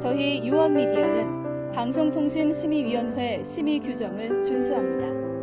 저희 유언미디어는 방송통신심의위원회 심의 규정을 준수합니다.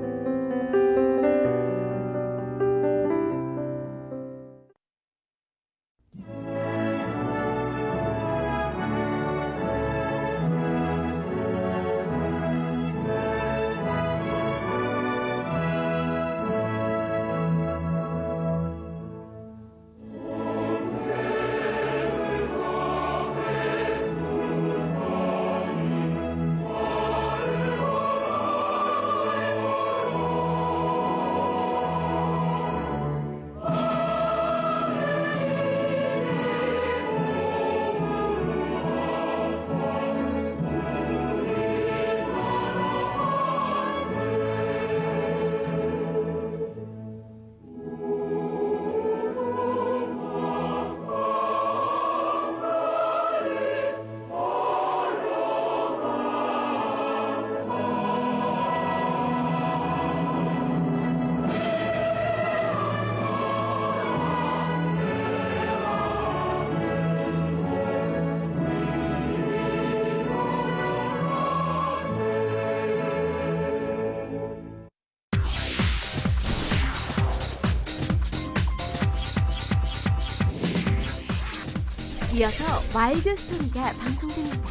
이어서 와일드 스토리가 방송됩니다.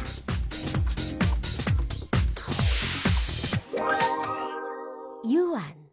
유한